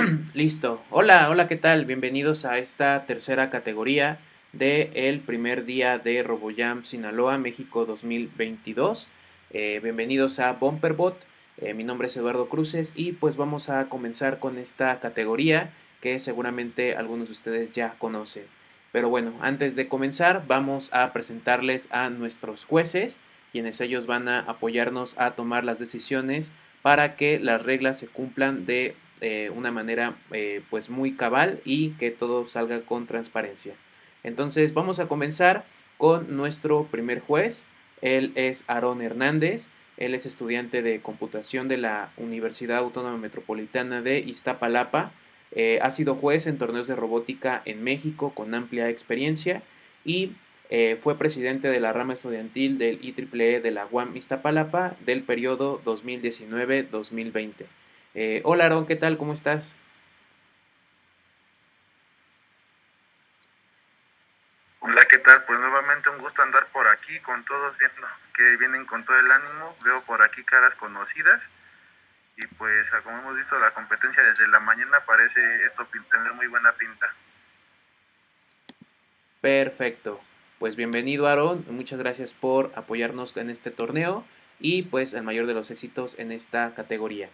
Listo. Hola, hola, ¿qué tal? Bienvenidos a esta tercera categoría del el primer día de RoboJam Sinaloa, México 2022. Eh, bienvenidos a Bumperbot. Eh, mi nombre es Eduardo Cruces y pues vamos a comenzar con esta categoría que seguramente algunos de ustedes ya conocen. Pero bueno, antes de comenzar vamos a presentarles a nuestros jueces, quienes ellos van a apoyarnos a tomar las decisiones para que las reglas se cumplan de eh, una manera eh, pues muy cabal y que todo salga con transparencia. Entonces vamos a comenzar con nuestro primer juez. Él es Aarón Hernández. Él es estudiante de computación de la Universidad Autónoma Metropolitana de Iztapalapa. Eh, ha sido juez en torneos de robótica en México con amplia experiencia y fue presidente de la rama estudiantil del IEEE e de la UAM Iztapalapa del periodo 2019-2020. Eh, hola Aaron, ¿qué tal? ¿Cómo estás? Hola, ¿qué tal? Pues nuevamente un gusto andar por aquí con todos viendo que vienen con todo el ánimo. Veo por aquí caras conocidas y pues como hemos visto la competencia desde la mañana parece esto tener muy buena pinta. Perfecto. Pues bienvenido Aaron, muchas gracias por apoyarnos en este torneo y pues el mayor de los éxitos en esta categoría.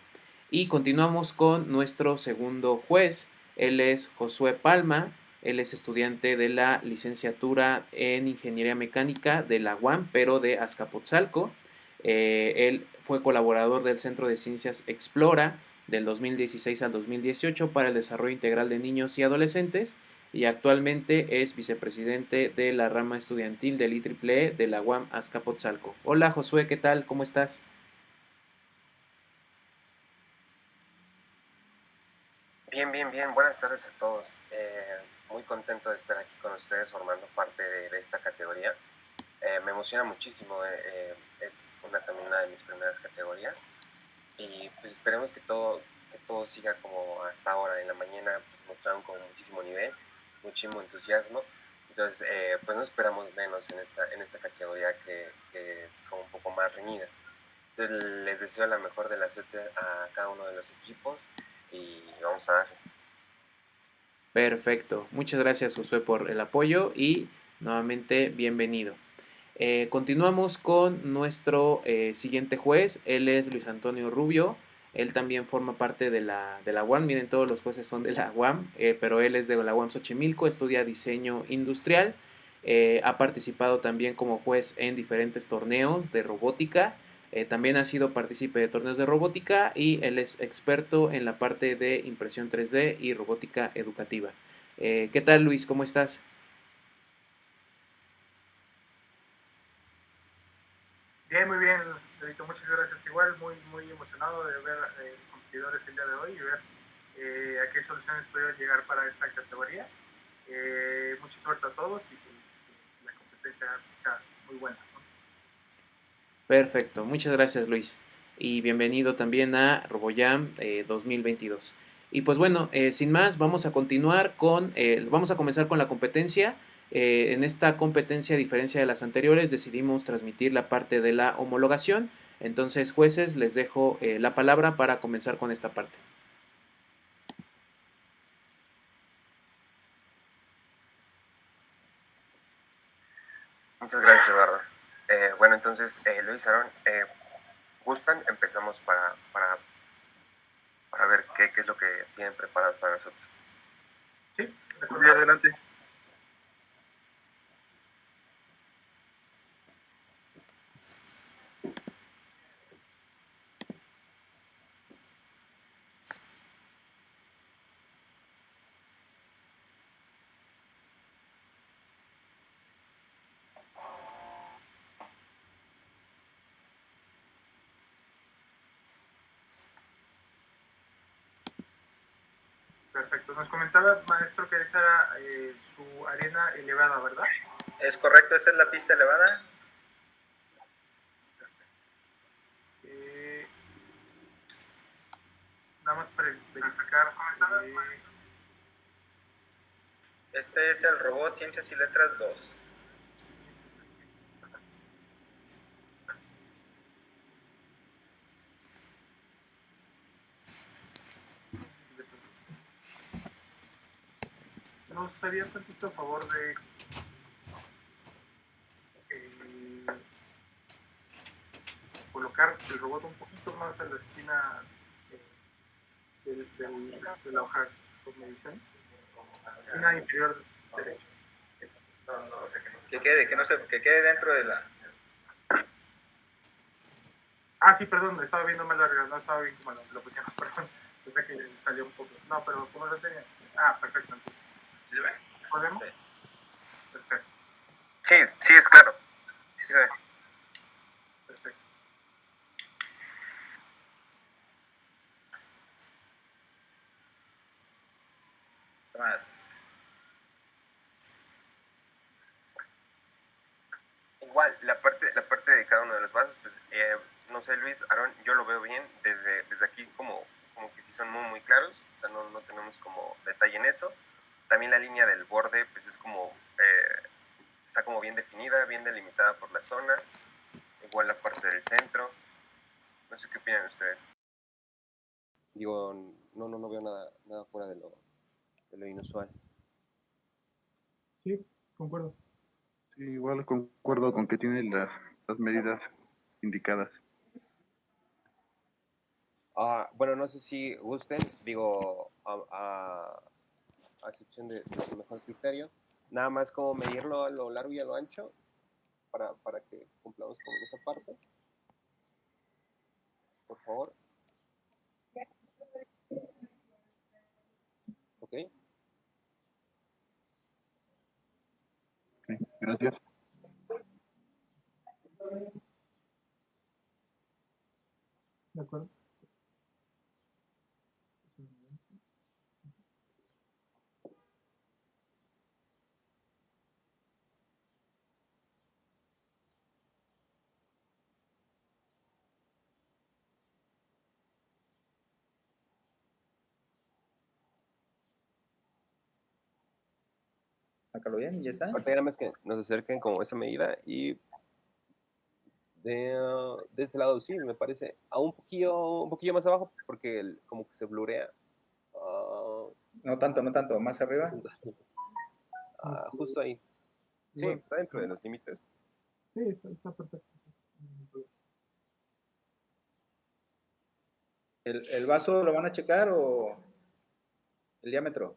Y continuamos con nuestro segundo juez. Él es Josué Palma. Él es estudiante de la licenciatura en Ingeniería Mecánica de la UAM, pero de Azcapotzalco. Eh, él fue colaborador del Centro de Ciencias Explora del 2016 al 2018 para el desarrollo integral de niños y adolescentes y actualmente es vicepresidente de la rama estudiantil del IEEE de la UAM Azcapotzalco. Hola Josué, ¿qué tal? ¿Cómo estás? Bien, bien, bien. Buenas tardes a todos. Eh, muy contento de estar aquí con ustedes formando parte de, esta categoría. Eh, me emociona muchísimo. Eh, es una, también una de mis primeras categorías. Y pues esperemos que todo, que todo siga como hasta ahora. En la mañana pues, mostraron con muchísimo nivel, muchísimo entusiasmo. Entonces, pues no esperamos menos en esta, en esta categoría que, que es como un poco más reñida. Entonces, les deseo la mejor de la suerte a cada uno de los equipos y vamos a dar. Perfecto. Muchas gracias, Josué, por el apoyo y nuevamente bienvenido. Eh, continuamos con nuestro eh, siguiente juez. Él es Luis Antonio Rubio. Él también forma parte de la, de la UAM. Miren, todos los jueces son de la UAM, eh, pero él es de la UAM Xochimilco, estudia diseño industrial. ha participado también como juez en diferentes torneos de robótica eh, también ha sido partícipe de torneos de robótica y él es experto en la parte de impresión 3D y robótica educativa. Eh, ¿Qué tal Luis? ¿Cómo estás? Bien, muy bien, Dedito, muchas gracias. Igual, muy, muy emocionado de ver eh, competidores el día de hoy y ver eh, a qué soluciones pueden llegar para esta categoría. mucha suerte a todos y la competencia sea muy buena. Perfecto, muchas gracias Luis y bienvenido también a RoboJam 2022. Eh, y pues bueno, eh, sin más, vamos a continuar con, eh, vamos a comenzar con la competencia. en esta competencia, a diferencia de las anteriores, decidimos transmitir la parte de la homologación. Entonces, jueces, les dejo la palabra para comenzar con esta parte. Muchas gracias, Eduardo. Eh, bueno, entonces, eh, Luis, Aaron, eh, ¿gustan? Empezamos para, para, para ver qué, qué, es lo que tienen preparado para nosotros. Sí, adelante. Perfecto. Nos comentaba, maestro, que esa era eh, su arena elevada, ¿verdad? Es correcto, esa es la pista elevada. Eh, nada más para verificar. Eh, este es el robot Ciencias y Letras 2. Nos haría tantito a favor de eh, colocar el robot un poquito más a la esquina eh, del- del- de la hoja con medición. Esquina inferior derecha. Que quede, que no se, que quede dentro de la. Ah, sí, perdón, estaba viendo mal larga, no estaba bien como lo, lo pusieron, perdón. Pensé que salió un poco. No, pero ¿cómo lo tenía? Ah, perfecto. Entonces. ¿Podemos? Sí. Perfecto, Sí, sí, es claro. Sí se ve. perfecto. Más. Igual, la parte, la parte de cada uno de los vasos, pues, eh, no sé, Luis, Aaron, yo lo veo bien desde, desde aquí como, como que sí son muy, muy claros, o sea, no, no tenemos como detalle en eso. También la línea del borde, pues es como, eh, está como bien definida, bien delimitada por la zona. Igual la parte del centro. No sé qué opinan ustedes. Digo, no, no, no veo nada, nada fuera de lo, de lo inusual. Sí, concuerdo. Sí, igual concuerdo con que tiene la- las medidas indicadas. Ah, bueno, no sé si gusten, digo, a, a, a excepción de, de su mejor criterio, nada más como medirlo a lo largo y a lo ancho para, para que cumplamos con esa parte. Por favor. Ok. Ok, gracias. De acuerdo. Sácalo bien, ya está. Ahorita nada más que nos acerquen como esa medida y de, ah, de ese lado sí, me parece a un poquillo, un poquillo más abajo porque el- como que se blurea. Ah, No tanto, no tanto, más arriba. ah, justo ahí. Sí, Bueno. está dentro de los límites. Sí, está, está perfecto. ¿El, el vaso lo van a checar o el diámetro?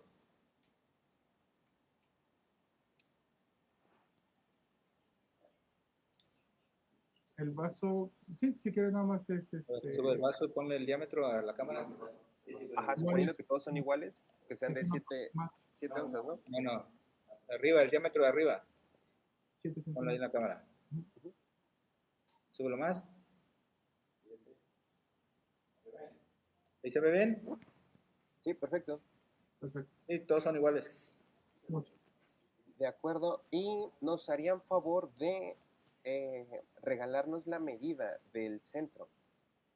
El vaso, sí, si quieres nada más es este. Sube el vaso y ponle el diámetro a la cámara. Ajá, suponiendo que todos son iguales, que sean de 7 más, onzas, ¿no? No, no. Arriba, el diámetro de arriba. Ponlo ahí en la cámara. Súbelo más. ¿Ahí se ve bien? Sí, perfecto. Perfecto. Sí, todos son iguales. Mucho. De acuerdo. Y nos harían favor de eh, regalarnos la medida del centro.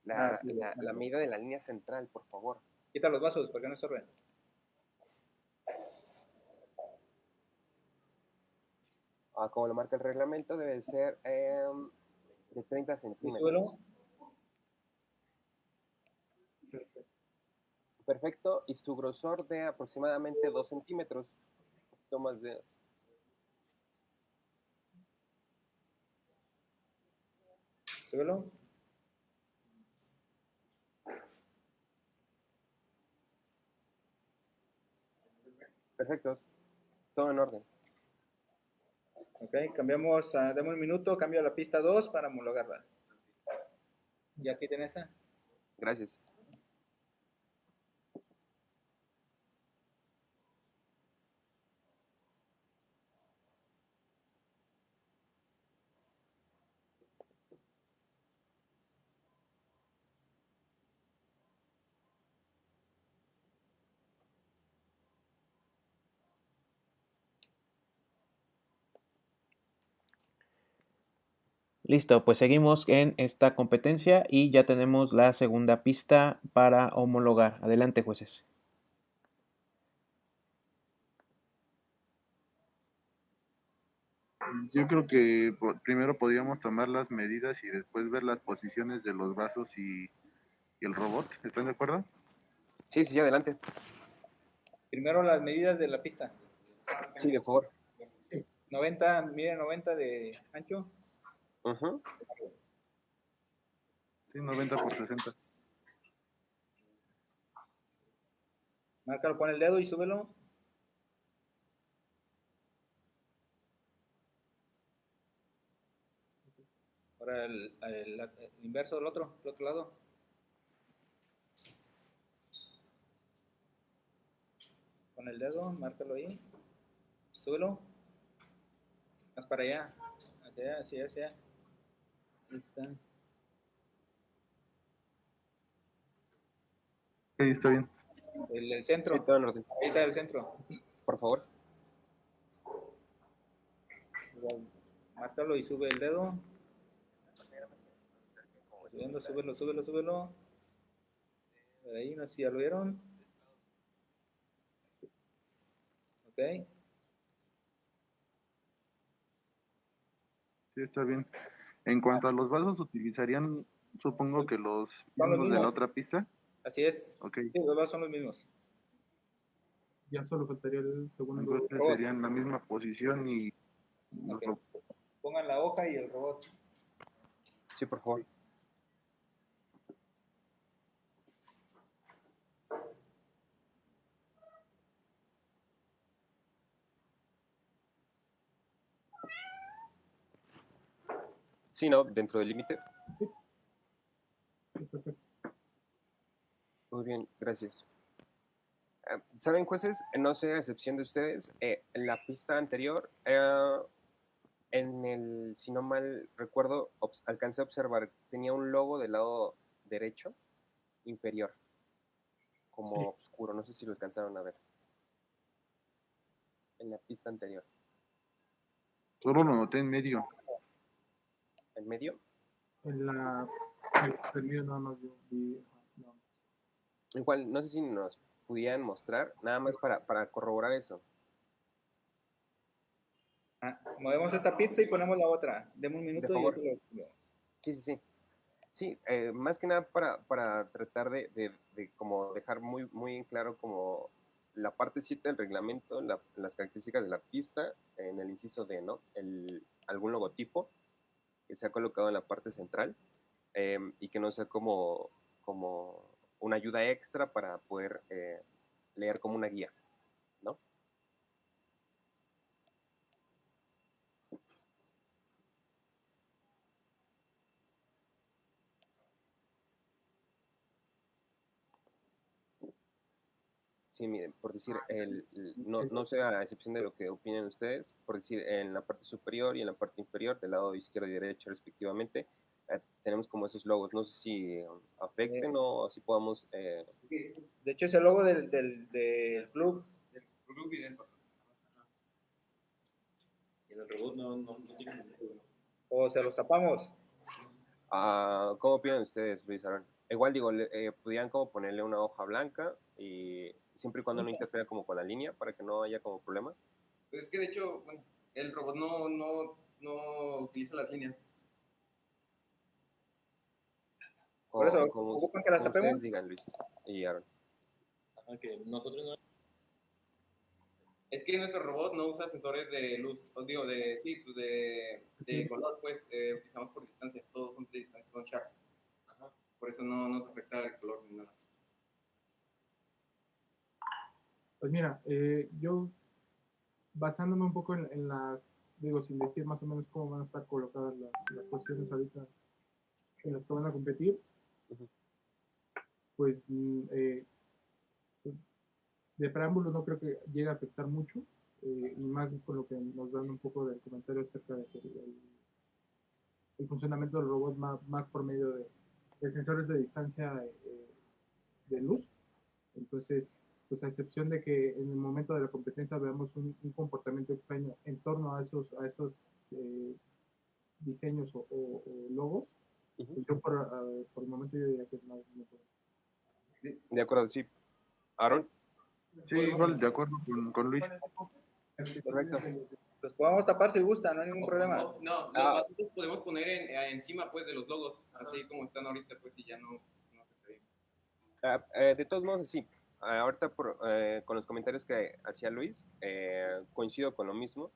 La, Ah, sí, la- la- la medida de la línea central, por favor. Quita los vasos porque no estorben. Ah, como lo marca el reglamento, debe ser em, de 30 Y centímetros. Perfecto. Y su grosor de aproximadamente 2 centímetros. Un poquito más de... Súbelo. Perfecto. Todo en orden. Ok, cambiamos, dame un minuto, cambio a la pista 2 para homologarla. ¿Ya aquí tenés esa? Gracias. Listo, pues seguimos en esta competencia y ya tenemos la segunda pista para homologar. Adelante, jueces. Yo creo que primero podríamos tomar las medidas y después ver las posiciones de los vasos y, y el robot. ¿Están de acuerdo? Sí, sí, sí, adelante. Primero las medidas de la pista. Sí, de favor. 90, mide 90 de ancho. Ujú. Sí, 90 por 60. Márcalo con el dedo y súbelo. Ahora el, el- el inverso del otro, del otro lado. Con el dedo, márcalo ahí. Súbelo. Más para allá. Hacia allá, hacia allá, allá. Ahí está. Sí, está bien. El, el Sí, centro. todo en orden. Ahí está el centro. Por favor. Márcalo y sube el dedo. Subiendo, súbelo, súbelo, súbelo. Por ahí, no sé si ya lo vieron. Ok. Sí, está bien. En cuanto a los vasos, utilizarían, supongo que los Son los mismos de la otra pista. Así es. Ok. Sí, los vasos son los mismos. Ya solo faltaría el segundo. Entonces robot. serían la misma posición y los Ok. ro- Pongan la hoja y el robot. Sí, por favor. Sí, ¿no? Dentro del límite. Muy bien, gracias. Eh, ¿Saben, jueces? No sé, a excepción de ustedes, eh, en la pista anterior, eh, en el, si no mal recuerdo, alcancé a observar, tenía un logo del lado derecho inferior, como Sí. oscuro, no sé si lo alcanzaron a ver. En la pista anterior, Solo lo noté en medio. En medio. En la. El, el ajá, no. Igual, no sé si nos pudieran mostrar, nada más para, para corroborar eso. Ah, movemos esta pizza y ponemos la otra. Deme un minuto y lo. Sí, sí, sí. Sí, eh, más que nada para, para tratar de, de- de como dejar muy, muy en claro como la parte 7 del reglamento, la- las características de la pista, en el inciso D, ¿no? El, algún logotipo que sea colocado en la parte central eh, y que no sea como, como una ayuda extra para poder eh, leer como una guía, Miren, por decir, el, el- no, no sé a excepción de lo que opinen ustedes, por decir, en la parte superior y en la parte inferior, del lado izquierdo y derecho respectivamente, eh, tenemos como esos logos. No sé si um, afecten o si podamos... eh, De hecho, es el logo del, del, del club. Y en el robot no, no, no tiene ningún problema. O se los tapamos. ah, ¿Cómo opinan ustedes, Luis Aaron? Igual digo, eh, pudieran como ponerle una hoja blanca y siempre y cuando no interfiera como con la línea para que no haya como problema. Pues es que de hecho, bueno, el robot no, no, no utiliza las líneas. Por eso, como- ¿ocupan que las tapemos? digan, Luis y Aaron. Nosotros no. Es que nuestro robot no usa sensores de luz, os digo, de, sí, pues de, color, pues, eh, utilizamos por distancia, todos son de distancia, son sharp. Ajá. Por eso no nos afecta el color ni nada. Pues mira, eh, yo basándome un poco en, en las, digo, sin decir más o menos cómo van a estar colocadas las, las posiciones ahorita en las que van a competir, pues mm, eh, pues, de preámbulo no creo que llegue a afectar mucho, eh, y más con lo que nos dan un poco del comentario acerca del el, el funcionamiento del robot más, más por medio de, de sensores de distancia de luz. Entonces, pues a excepción de que en el momento de la competencia veamos un, un comportamiento extraño en torno a esos, a esos eh, diseños o, o- o logos, Ujú. pues yo por, ah, por el momento yo diría que no, no puedo. De acuerdo, sí. Aaron, Sí, igual de acuerdo con, con Luis. correcto. Los podemos tapar si gusta, no hay ningún problema. No, no, los Ah. los podemos poner en- eh, encima, pues, de los logos, así como están ahorita, pues, y ya no, no afectaría. Ah, eh, de todos modos, sí. Ahorita por, eh, con los comentarios que hacía Luis, eh, coincido con lo mismo,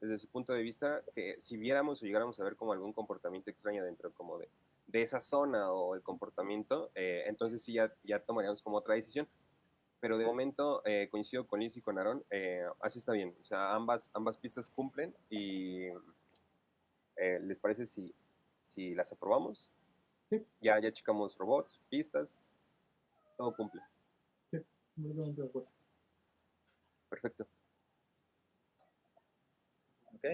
desde su punto de vista, que si viéramos o llegáramos a ver como algún comportamiento extraño dentro como de, de esa zona o el comportamiento, eh, entonces sí ya, ya tomaríamos como otra decisión. Pero de momento eh, coincido con Luis y con Aaron, eh, así está bien. O sea, ambas, ambas pistas cumplen y eh, ¿les parece si, si las aprobamos? Sí. Ya, ya checamos robots, pistas, todo cumple. Completamente de acuerdo. Perfecto. Ok.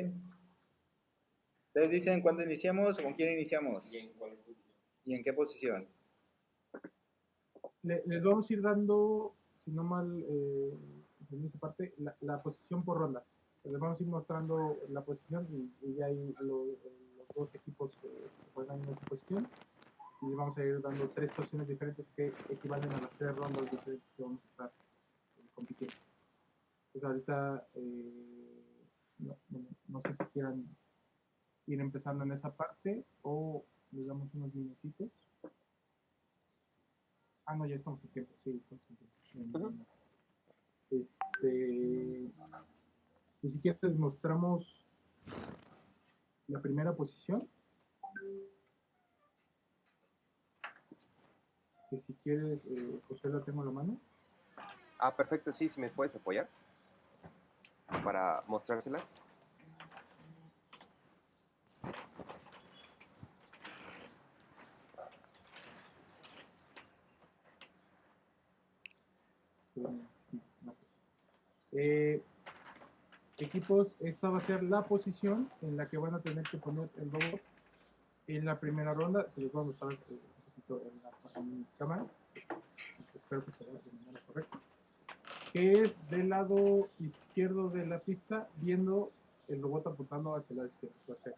Ustedes dicen cuándo iniciamos o con quién iniciamos ¿Y en cuál posición? y en qué posición. Le- les vamos a ir dando, si no mal eh, esa parte, la, la posición por ronda. Les vamos a ir mostrando la posición y, y ya ahí lo- los dos equipos que juegan en esa posición. Y vamos a ir dando tres posiciones diferentes que equivalen a las tres rondas diferentes que vamos a estar eh, compitiendo. Pues ahorita eh, no, no- no sé si quieran ir empezando en esa parte o les damos unos minutitos. Ah, no, ya estamos en tiempo, sí, estamos en tiempo. Este, y si quieres les mostramos la primera posición. Que si quieres, eh, José la tengo a la mano. Ah, perfecto, sí, si me puedes apoyar para mostrárselas. Eh, equipos, esta va a ser la posición en la que van a tener que poner el robot en la primera ronda. Se los voy a mostrar eh, poquito en la en mi cámara. Espero que se vea de manera correcta. Que es del lado izquierdo de la pista, viendo el robot apuntando hacia la izquierda.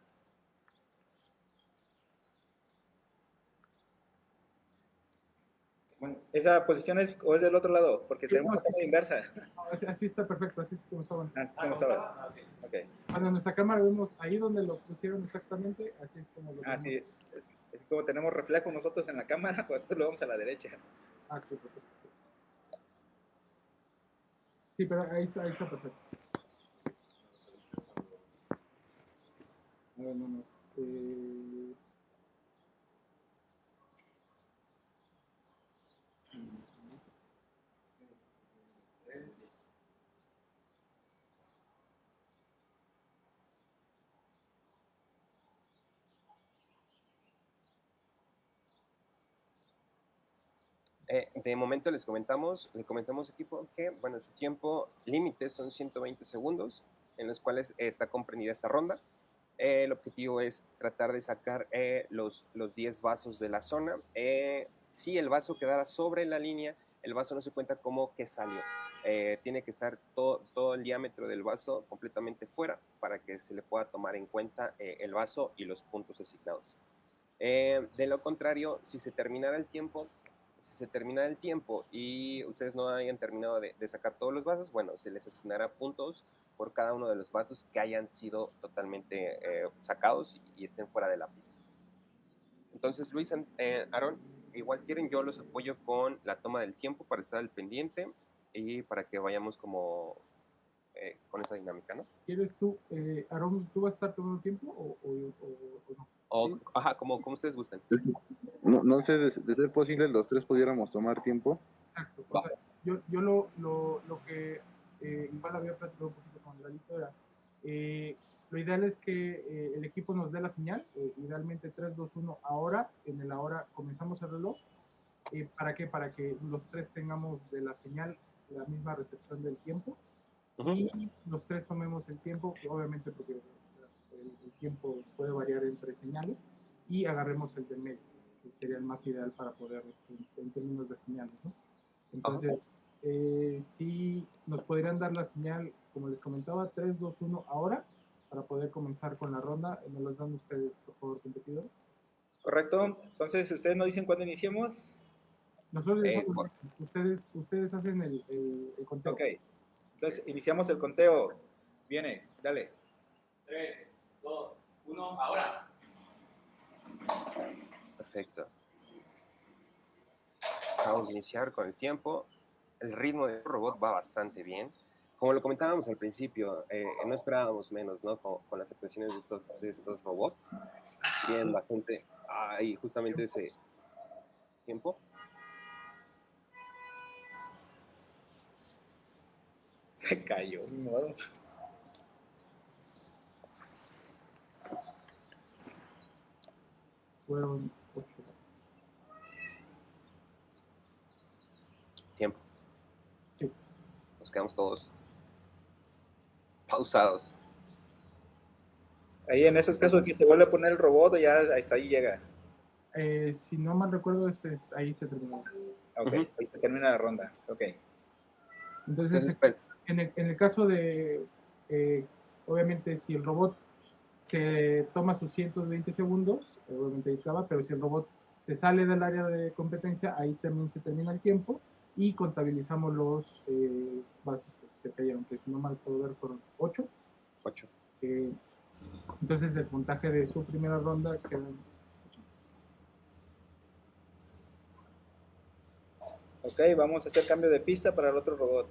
Bueno, esa posición es o es del otro lado, porque Sí, tenemos no, la cámara inversa. No, así, así está perfecto, así es como estaban. Así como estaba. Ok. Cuando en nuestra cámara vemos ahí donde lo pusieron exactamente, así es como lo Ah, vemos. sí. Es, como tenemos reflejo nosotros en la cámara, pues lo vamos a la derecha. Ah, sí, pero ahí está, ahí está perfecto. A no, no. Eh... Eh, de momento les comentamos, le comentamos equipo que, bueno, su tiempo límite son 120 segundos, en los cuales está comprendida esta ronda. Eh, el objetivo es tratar de sacar eh, los, los 10 vasos de la zona. Eh, si el vaso quedara sobre la línea, el vaso no se cuenta como que salió. Eh, tiene que estar todo, todo el diámetro del vaso completamente fuera para que se le pueda tomar en cuenta eh, el vaso y los puntos asignados. Eh, de lo contrario, si se terminara el tiempo, si se termina el tiempo y ustedes no hayan terminado de, sacar todos los vasos, bueno, se les asignará puntos por cada uno de los vasos que hayan sido totalmente eh, sacados y, y, estén fuera de la pista. Entonces, Luis, eh, Aaron, igual quieren, yo los apoyo con la toma del tiempo para estar al pendiente y para que vayamos como eh, con esa dinámica, ¿no? ¿Quieres tú, eh, Aaron, tú vas a estar tomando tiempo o, o, o, o no? O, ¿Sí? Ajá, como, como ustedes gusten. No, no sé, de, de, ser posible, los tres pudiéramos tomar tiempo. Exacto. O sea, yo, yo lo, lo, lo que eh, igual había platicado un poquito con Lalito era, eh, lo ideal es que eh, el equipo nos dé la señal, eh, idealmente 3, 2, 1 ahora, en el ahora comenzamos el reloj. Eh, ¿Para qué? Para que los tres tengamos de la señal la misma recepción del tiempo uh -huh. y los tres tomemos el tiempo, obviamente porque el, tiempo puede variar entre señales, y agarremos el de medio, que sería el más ideal para poder, en, en términos de señales. ¿no? Entonces, eh, si nos podrían dar la señal, como les comentaba, 3, 2, 1 ahora, para poder comenzar con la ronda. ¿Me los dan ustedes, por favor, competidores? Correcto. Entonces, ¿ustedes nos dicen cuándo iniciemos? Nosotros eh, ustedes, ustedes hacen el, el, el, conteo. Ok. Entonces, iniciamos el conteo. Viene, dale. 3, 2, 1, ahora. Perfecto. Vamos a iniciar con el tiempo. el ritmo del robot va bastante bien. Como lo comentábamos al principio, eh, no esperábamos menos, ¿no? Con, con, las actuaciones de estos, de estos robots. Bien, bastante. Ahí, justamente ese tiempo. Se cayó, mi modo. Fueron ocho. Tiempo. Sí. Nos quedamos todos pausados. Ahí en esos casos que se vuelve a poner el robot o ya hasta ahí llega. Eh, si no mal recuerdo, es, es- ahí se terminó. Ok, ahí se termina la ronda. Ok. Entonces, Entonces, pues, en el, en el caso de, eh, obviamente, si el robot se toma sus 120 segundos, obviamente ahí pero si el robot se sale del área de competencia, ahí también se termina el tiempo y contabilizamos los eh, que se cayeron, que si no mal puedo ver fueron 8. ocho. entonces el puntaje de su primera ronda queda Ok, vamos a hacer cambio de pista para el otro robot.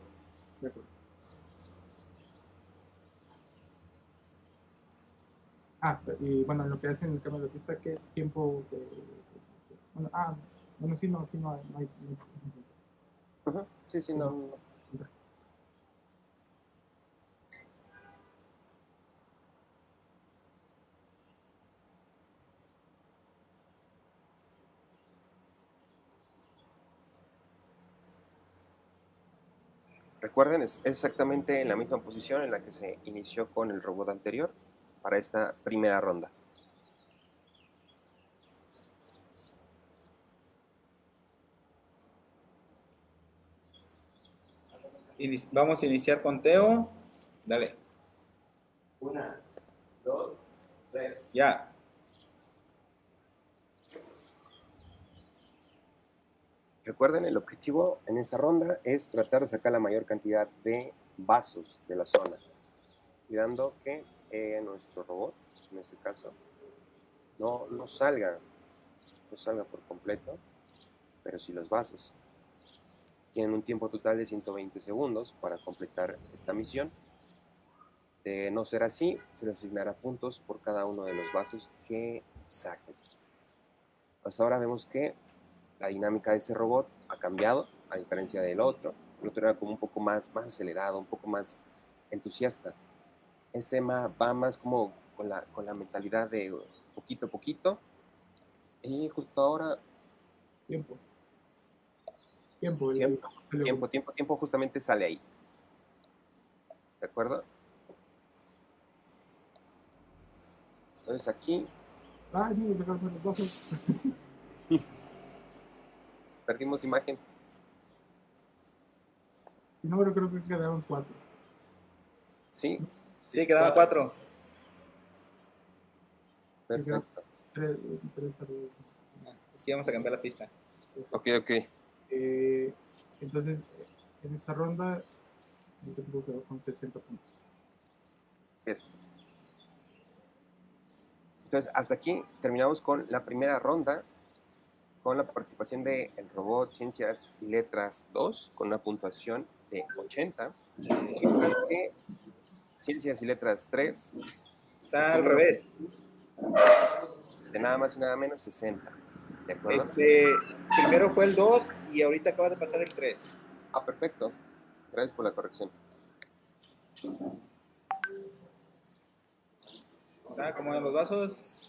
de acuerdo. Ah, y bueno, en lo que hacen el cambio de pista, ¿qué tiempo? de- bueno, ah, bueno, sí, no, aquí no. No hay, no hay- Ujú. Sí, sí, no. Recuerden, es exactamente en la misma posición en la que se inició con el robot anterior para esta primera ronda. Vamos a iniciar con Teo. Dale. Una, dos, tres. Ya. Recuerden, el objetivo en esta ronda es tratar de sacar la mayor cantidad de vasos de la zona, cuidando que eh, nuestro robot, en este caso, no, no salga, no salga por completo, pero sí los vasos. Tienen un tiempo total de 120 segundos para completar esta misión. De no ser así, se les asignará puntos por cada uno de los vasos que saquen. Hasta ahora vemos que la dinámica de este robot ha cambiado, a diferencia del otro. El otro era como un poco más, más acelerado, un poco más entusiasta. Este ma- va más como con la, con la mentalidad de poquito a poquito. Y justo ahora, Tiempo. Tiempo. el- Tiempo, el- tiempo, tiempo, tiempo justamente sale ahí. ¿De acuerdo? Entonces aquí Ah, sí, perdimos imagen. No, pero creo que quedaron cuatro. Sí, Sí, quedaban cuatro. perfecto. Es que vamos a cambiar la pista. Ok, ok. Eh, entonces, en esta ronda, yo tengo que quedar con 60 puntos. Yes. Entonces, hasta aquí terminamos con la primera ronda, con la participación del robot Ciencias y Letras 2, con una puntuación de 80, mientras que Ciencias y Letras 3, Está al revés. de nada más y nada menos 60. ¿De acuerdo? Este, primero fue el 2 y ahorita acaba de pasar el 3. Ah, perfecto. Gracias por la corrección. Está como en los vasos.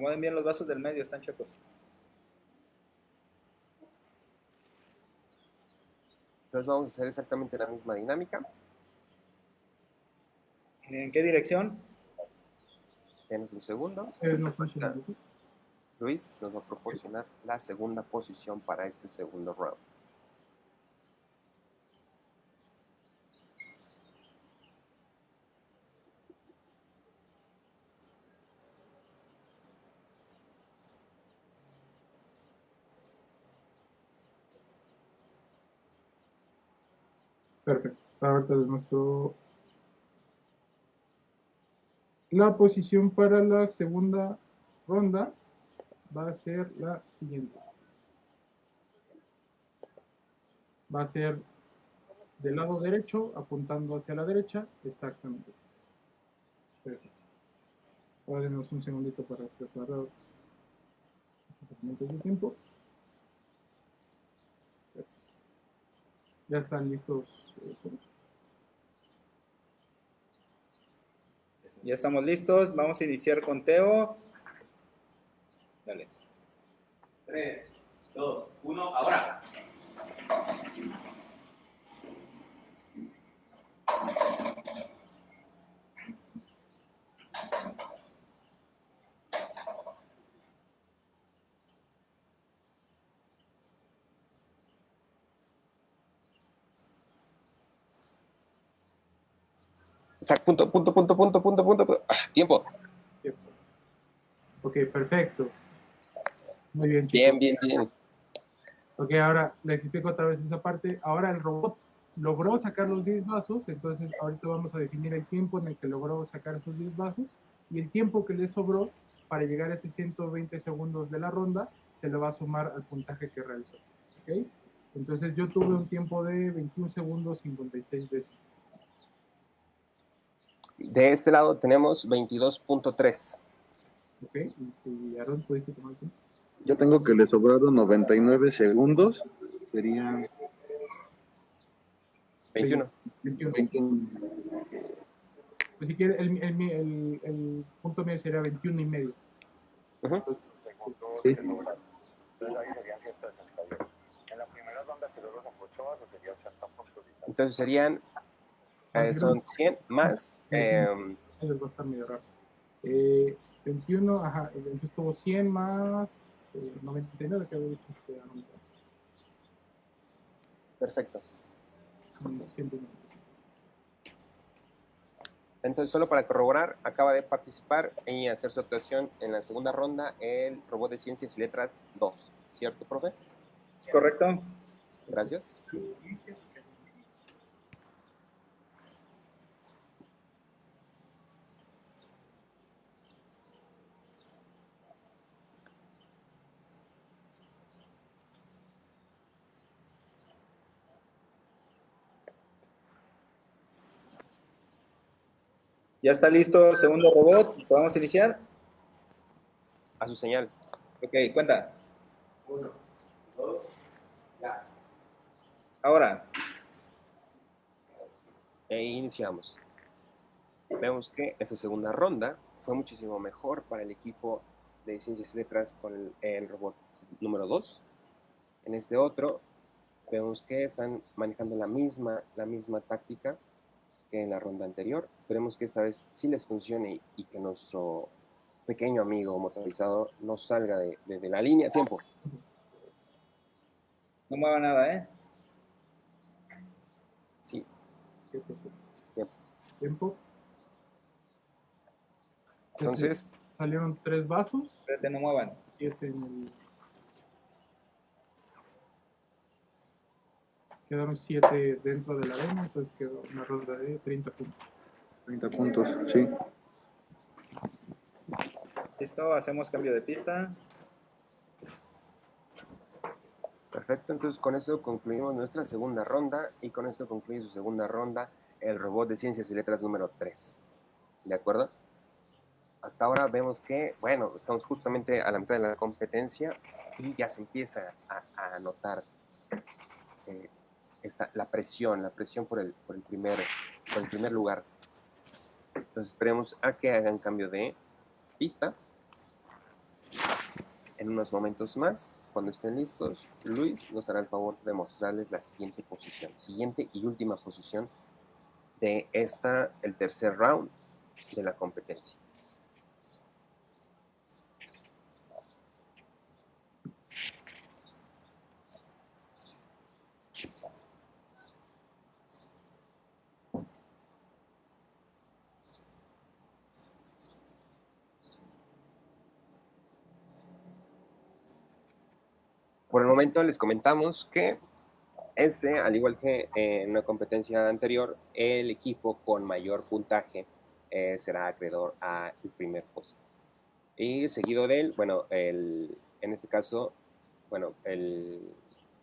Acomoden bien los vasos del medio, están chocos. Entonces vamos a hacer exactamente la misma dinámica. ¿En qué dirección? Denos un segundo. Eh. Luis nos va a proporcionar la segunda posición para este segundo round. Perfecto. Ahorita les muestro la posición para la segunda ronda va a ser la siguiente. Va a ser del lado derecho, apuntando hacia la derecha, exactamente. Perfecto. Ahora denos un segundito para preparar de tiempo. Ya están listos. eh, Ya estamos listos. Vamos a iniciar conteo. Dale. 3, 2, 1, ahora. Tac, punto, punto, punto, punto, punto, punto. punto. Ah, tiempo. Ok, perfecto. Muy bien, chicos. Bien, bien, bien. Ok, ahora les explico otra vez esa parte. Ahora el robot logró sacar los 10 vasos, entonces ahorita vamos a definir el tiempo en el que logró sacar esos 10 vasos y el tiempo que le sobró para llegar a esos 120 segundos de la ronda se le va a sumar al puntaje que realizó. ¿ok? Entonces yo tuve un tiempo de 21 segundos 56 veces. De este lado tenemos 22.3. ¿ok? Y si Aaron pudiste tomar tiempo. Yo tengo que le sobraron 99 segundos. Serían 21. 21. 21. Pues si quiere, el, el, el, el punto medio sería 21 y medio. Ujú. Sí. Entonces serían, eh, son 100 más, eh, Eso va a estar medio raro. Eh, 21, ajá, entonces tuvo 100 más eh, 99 que había dicho este Aaron. perfecto. Son 109. Entonces, solo para corroborar, acaba de participar y hacer su actuación en la segunda ronda el robot de ciencias y letras 2. ¿Cierto, profe? ¿Es correcto? Gracias. Ya está listo el segundo robot. ¿Podemos iniciar? A su señal. Ok, cuenta. Uno, dos, ya. Ahora. E iniciamos. Vemos que esta segunda ronda fue muchísimo mejor para el equipo de ciencias y letras con el, el robot número 2. En este otro, vemos que están manejando la misma, la misma táctica que en la ronda anterior. Esperemos que esta vez sí les funcione y, que nuestro pequeño amigo motorizado no salga de, de- de la línea. Tiempo. No mueva nada, ¿eh? Sí, Tiempo. Tiempo. Tiempo. entonces Salieron tres vasos, Espérate, no muevan. siete en el... Quedaron siete dentro de la arena, entonces quedó una ronda de 30 puntos. 30 puntos, sí. Listo, hacemos cambio de pista. Perfecto, entonces con esto concluimos nuestra segunda ronda y con esto concluye su segunda ronda el robot de ciencias y letras número 3. ¿De acuerdo? Hasta ahora vemos que, bueno, estamos justamente a la mitad de la competencia y ya se empieza a, a notar eh, esta, la presión, la presión por el, por, el primer, por el primer lugar. Entonces esperemos a que hagan cambio de pista en unos momentos más, cuando estén listos, Luis nos hará el favor de mostrarles la siguiente posición, siguiente y última posición de esta, el tercer round de la competencia. Por el momento les comentamos que Este, al igual que en una competencia anterior, el equipo con mayor puntaje eh, será acreedor al primer puesto. Y seguido de él, bueno, el, en este caso, bueno, el,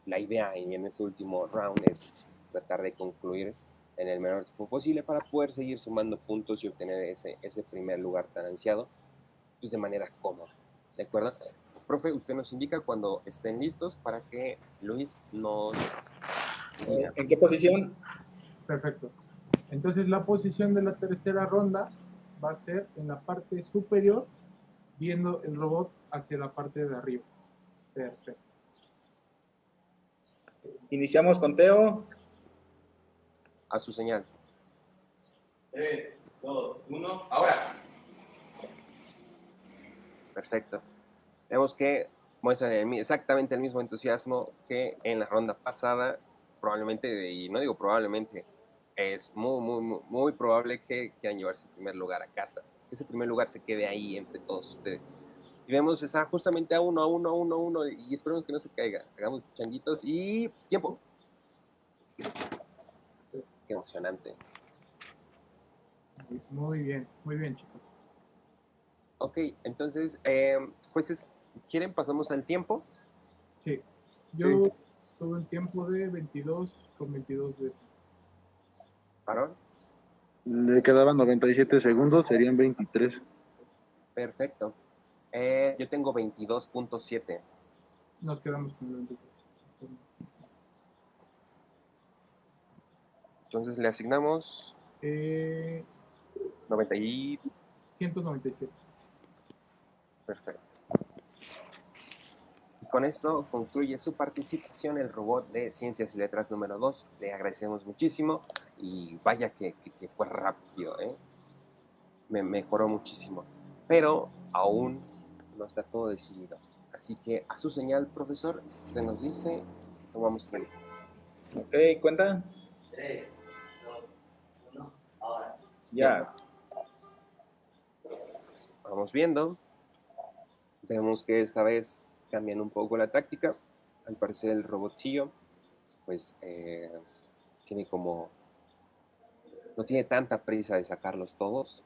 la idea en este último round es tratar de concluir en el menor tiempo posible para poder seguir sumando puntos y obtener ese, ese primer lugar tan ansiado pues, de manera cómoda. ¿De acuerdo? Profe, usted nos indica cuando estén listos para que Luis nos... ¿En qué posición? Perfecto. Entonces la posición de la tercera ronda va a ser en la parte superior, viendo el robot hacia la parte de arriba. Perfecto. Iniciamos conteo. A su señal. 3, 2, 1, ahora. Perfecto. Vemos que muestran el exactamente el mismo entusiasmo que en la ronda pasada. Probablemente, y no digo probablemente, es muy, muy, muy, muy probable que quieran llevarse el primer lugar a casa. Que ese primer lugar se quede ahí entre todos ustedes. Y vemos, está justamente a uno, a uno, a uno, a uno, y esperemos que no se caiga. Hagamos changuitos y tiempo. Qué emocionante. Muy bien, muy bien, chicos. Ok, entonces, eh, jueces, ¿quieren pasamos al tiempo? Sí. Yo tuve un tiempo de 22 con 22 de... ¿Varón? Le quedaban 97 segundos, serían 23. Perfecto. Eh, yo tengo 22.7. Nos quedamos con el 23. Entonces le asignamos Eh, 90 y... 197. Perfecto. Con esto concluye su participación el robot de Ciencias y Letras número 2. Le agradecemos muchísimo y vaya que, que- que fue rápido, ¿eh? Me mejoró muchísimo. Pero aún no está todo decidido. Así que a su señal, profesor, usted nos dice, tomamos tiempo. Ok, cuenta. 3, 2, 1, ahora. Ya. Vamos viendo. Vemos que esta vez cambian un poco la táctica. Al parecer el robotillo, pues, eh, tiene como... No tiene tanta prisa de sacarlos todos.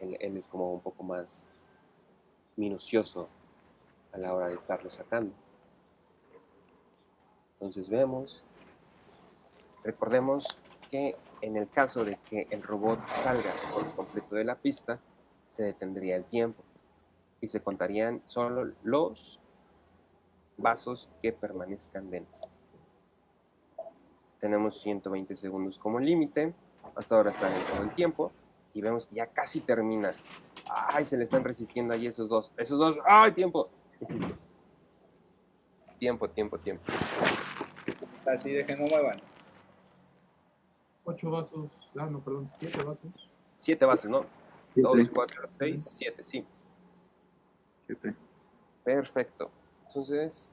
Él, él es como un poco más minucioso a la hora de estarlos sacando. Entonces vemos, recordemos que en el caso de que el robot salga por completo de la pista, se detendría el tiempo y se contarían solo los vasos que permanezcan dentro. Tenemos 120 segundos como límite, hasta ahora está dentro del tiempo y vemos que ya casi termina. Ay, se le están resistiendo ahí esos dos, esos dos, ay, tiempo. Tiempo, tiempo, tiempo. Así de que no muevan. 8 vasos, ah, no, perdón, 7 vasos. Siete vasos, ¿no? Siete. Dos, cuatro, seis, siete, sí. Siete. Perfecto. Entonces,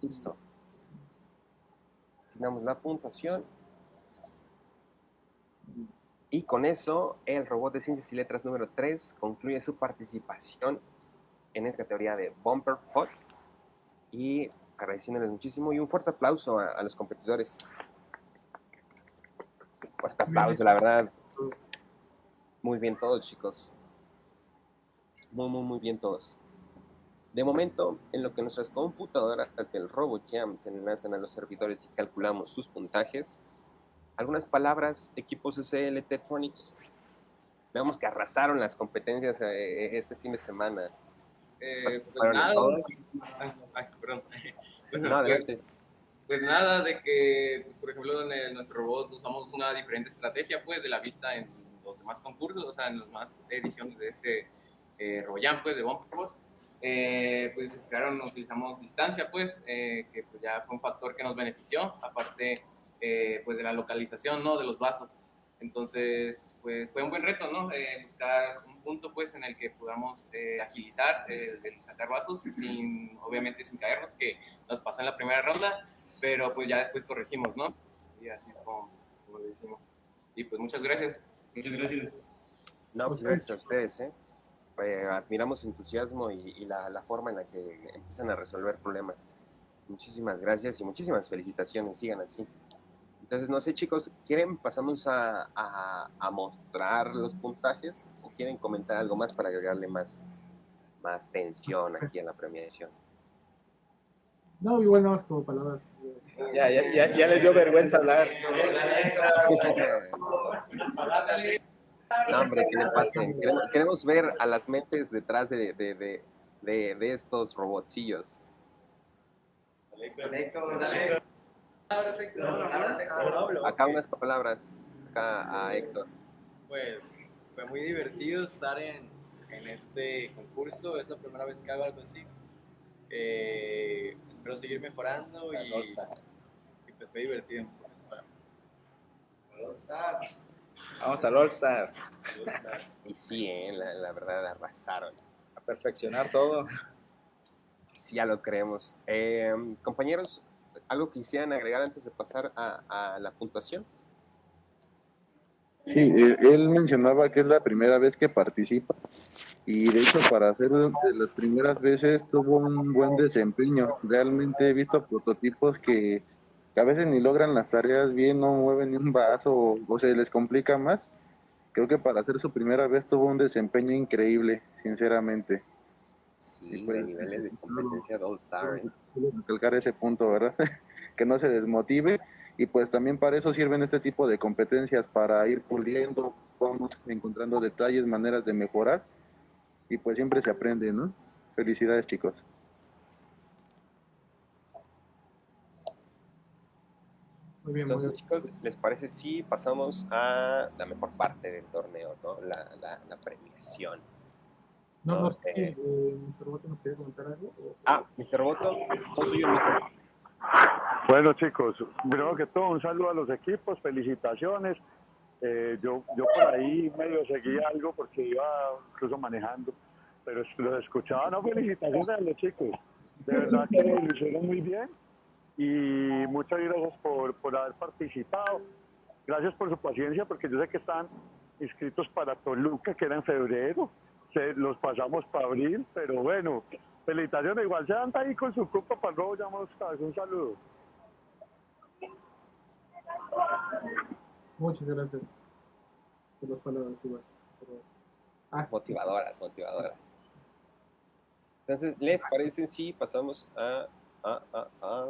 listo. Asignamos la puntuación. Y con eso, el robot de ciencias y letras número 3 concluye su participación en esta categoría de Bumper Hot. Y agradeciéndoles muchísimo y un fuerte aplauso a, a los competidores. Fuerte aplauso, la verdad. Muy bien todos, chicos. Muy, muy, muy bien todos. De momento, en lo que nuestras computadoras del RoboJam se enlazan a los servidores y calculamos sus puntajes, algunas palabras, equipos SL Tetronics, vemos que arrasaron las competencias eh, este fin de semana. Eh, pues nada. Ay, ay, perdón. Bueno, No, pues, pues nada, de que, por ejemplo, en el- nuestro robot usamos una diferente estrategia, pues, de la vista en los demás concursos, o sea, en las demás ediciones de este eh, RoboJam, pues, de Bumper Robot. Eh, pues, claro, nos utilizamos distancia, pues, eh, que pues, ya fue un factor que nos benefició, aparte, eh, pues, de la localización, ¿no?, de los vasos. Entonces, pues, fue un buen reto, ¿no?, Eh, buscar un punto, pues, en el que podamos eh, agilizar eh, el sacar vasos sin, obviamente, sin caernos, que nos pasó en la primera ronda, pero pues ya después corregimos, ¿no? Y así es como, como lo hicimos. Y pues muchas gracias. Muchas gracias. No, pues gracias a ustedes, ¿eh? Eh, admiramos su entusiasmo y, y la, la forma en la que empiezan a resolver problemas. Muchísimas gracias y muchísimas felicitaciones, sigan así. Entonces, no sé, chicos, ¿quieren pasamos a, a, a mostrar los puntajes o quieren comentar algo más para agregarle más, más tensión aquí a la premiación? No, igual no, es como palabras. Ya, ya, ya, ya les dio vergüenza hablar. No, hombre, que le pasen. Queremos, queremos ver a las mentes detrás de, de, de, de, de estos robotcillos. Acá unas palabras, acá a Héctor. Pues fue muy divertido estar en, en este concurso, es la primera vez que hago algo así. Eh, espero seguir mejorando y, y pues fue divertido. Vamos al All Star. Y sí, eh, la, la verdad arrasaron. A perfeccionar todo. Sí, ya lo creemos. Eh, compañeros, ¿algo quisieran agregar antes de pasar a, a la puntuación? Sí, eh, él mencionaba que es la primera vez que participa y de hecho para hacer de las primeras veces tuvo un buen desempeño. Realmente he visto prototipos que, que a veces ni logran las tareas bien, no mueven ni un vaso o, o se les complica más. Creo que para hacer su primera vez tuvo un desempeño increíble, sinceramente. Sí, de niveles de competencia de All Star. ¿eh? Recalcar ese punto, ¿verdad? que no se desmotive y pues también para eso sirven este tipo de competencias, para ir puliendo, vamos encontrando detalles, maneras de mejorar y pues siempre se aprende, ¿no? Felicidades chicos. Muy bien, muy Entonces, bien. chicos, ¿les parece si pasamos a la mejor parte del torneo, ¿no? La, la, la premiación. No, no sé, Ok. eh, Mr. Roboto nos quiere comentar algo. o- Ah, Mr. Roboto, todo suyo el micro. Bueno chicos, primero que todo un saludo a los equipos, felicitaciones. Eh, yo, yo por ahí medio seguí algo porque iba incluso manejando, pero los escuchaba, no felicitaciones a los chicos, de verdad que lo hicieron muy bien y muchas gracias por, por haber participado, gracias por su paciencia porque yo sé que están inscritos para Toluca que era en febrero, se, los pasamos para abril, pero bueno, felicitaciones, igual se anda ahí con su copa para luego llamamos un saludo. Muchas gracias por las palabras, igual. Pero- Ah, Motivadoras, motivadoras. Entonces, ¿les parece si pasamos a, a, a, a...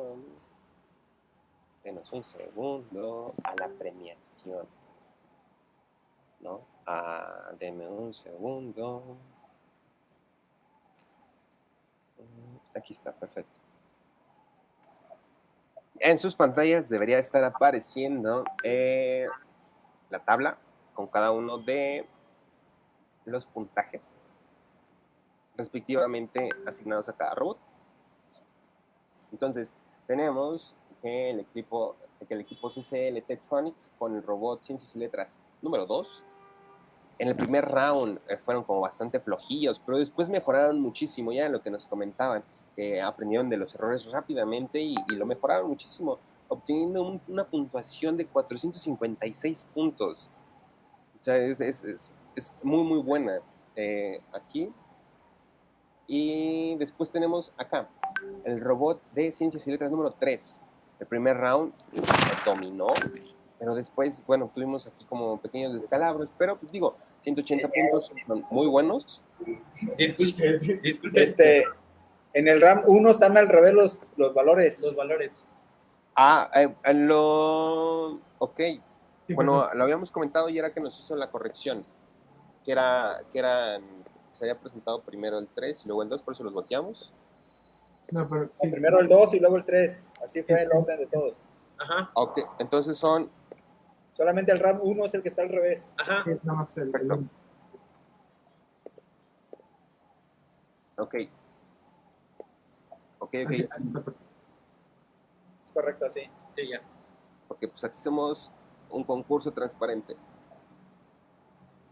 Denos un segundo a la premiación. ¿No? Ah, deme un segundo. Mm, Aquí está, perfecto. En sus pantallas debería estar apareciendo eh, la tabla con cada uno de los puntajes respectivamente asignados a cada robot. Entonces, tenemos que el equipo, que el equipo CCL Tektronix con el robot Ciencias y Letras número 2. En el primer round eh, fueron como bastante flojillos, pero después mejoraron muchísimo, ya lo que nos comentaban, que aprendieron de los errores rápidamente y, y lo mejoraron muchísimo, obteniendo un- una puntuación de 456 puntos. O sea, es, es- es- es muy, muy buena eh, aquí. Y después tenemos acá el robot de Ciencias y Letras número 3. El primer round dominó, pero después, bueno, tuvimos aquí como pequeños descalabros, pero pues digo, 180 puntos son muy buenos. Disculpe, disculpe. Este, en el RAM 1 están al revés los, los valores. Los valores. Ah, eh, eh, lo... Ok, bueno, lo habíamos comentado y era que nos hizo la corrección, que era, que era, se había presentado primero el 3 y luego el 2, por eso los boteamos. No, pero sí, Primero el 2 y luego el 3. Así fue el orden de todos. Ajá, Ok, entonces son Solamente el RAM 1 es el que está al revés. ajá. sí, el- Perfecto. Ok. Ok, ok. Es correcto, así. Sí, ya. Porque pues aquí somos un concurso transparente.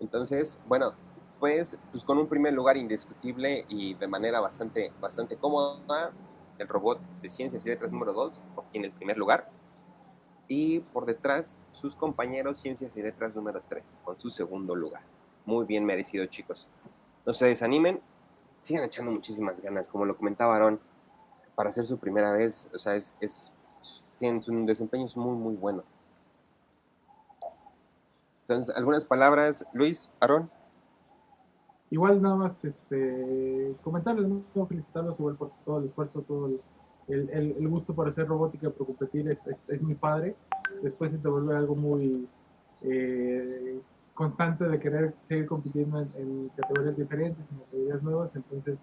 Entonces, bueno, pues, pues con un primer lugar indiscutible y de manera bastante, bastante cómoda, el robot de ciencias y letras número 2 obtiene el primer lugar. Y por detrás, sus compañeros ciencias y letras número 3 con su segundo lugar. Muy bien merecido, chicos. No se desanimen, sigan echando muchísimas ganas, como lo comentaba Aaron. para hacer su primera vez, o sea, es, es tienen un desempeño es muy, muy bueno. Entonces, algunas palabras, Luis, Aarón. Igual nada más este, comentarles, felicitarlos igual por todo el esfuerzo, todo el, gusto por hacer robótica, por competir, es, es, es, mi padre. Después se te vuelve algo muy eh, constante de querer seguir compitiendo en, en, categorías diferentes, en categorías nuevas. Entonces,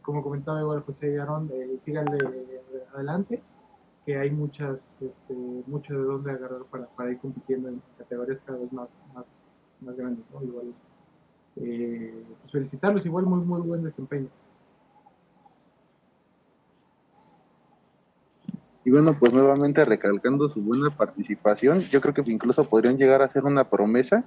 como comentaba igual José y Aarón, eh, síganle adelante, que hay muchas, este, mucho de dónde agarrar para, para, ir compitiendo en categorías cada vez más, más, más grandes. ¿no? Igual, eh, pues felicitarlos, igual muy, muy buen desempeño. Y bueno, pues nuevamente recalcando su buena participación, yo creo que incluso podrían llegar a ser una promesa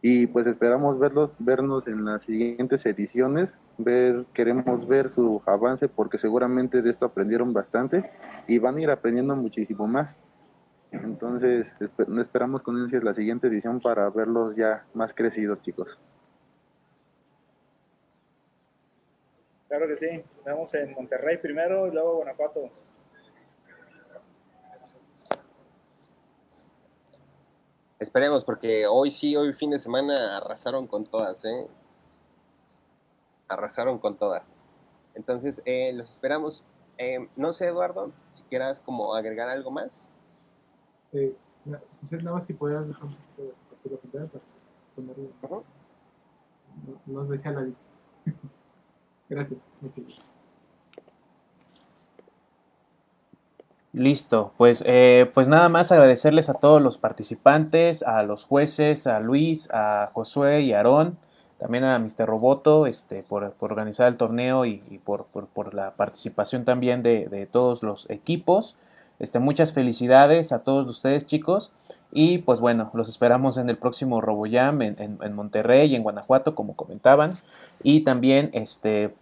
y pues esperamos verlos, vernos en las siguientes ediciones, ver, queremos ver su avance porque seguramente de esto aprendieron bastante y van a ir aprendiendo muchísimo más. Entonces esperamos con ansias la siguiente edición para verlos ya más crecidos, chicos. Claro que sí, vamos en Monterrey primero y luego Guanajuato. Esperemos, porque hoy sí, hoy fin de semana arrasaron con todas, ¿eh? Arrasaron con todas. Entonces, eh, los esperamos. Eh, no sé, Eduardo, si quieras como agregar algo más. Eh, nada más si podías dejar un poquito de pantalla para sonar uh -huh. no, Nos decía la Gracias. Listo, pues, eh, pues nada más agradecerles a todos los participantes, a los jueces, a Luis, a Josué y Aarón, también a Mr. Roboto este, por, por organizar el torneo y, y por, por, por, la participación también de, de, todos los equipos. Este, muchas felicidades a todos ustedes chicos y pues bueno, los esperamos en el próximo RoboJam en, en, en Monterrey y en Guanajuato como comentaban y también este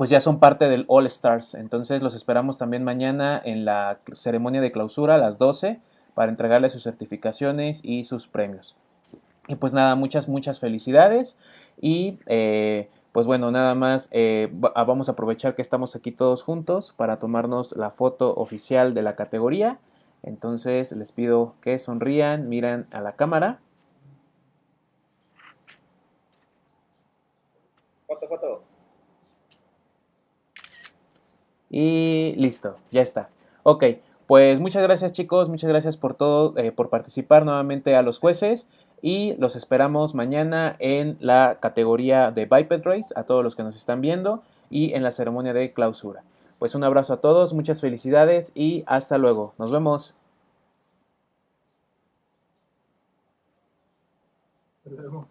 pues ya son parte del All Stars. Entonces los esperamos también mañana en la ceremonia de clausura a las 12 para entregarles sus certificaciones y sus premios. Y pues nada, muchas, muchas felicidades. Y eh, pues bueno, nada más eh, vamos a aprovechar que estamos aquí todos juntos para tomarnos la foto oficial de la categoría. Entonces les pido que sonrían, miren a la cámara. Foto, foto. Y listo, ya está. Ok, pues muchas gracias chicos, muchas gracias por todo, eh, por participar nuevamente a los jueces y los esperamos mañana en la categoría de Biped Race, a todos los que nos están viendo y en la ceremonia de clausura. Pues un abrazo a todos, muchas felicidades y hasta luego. Nos vemos. Nos vemos.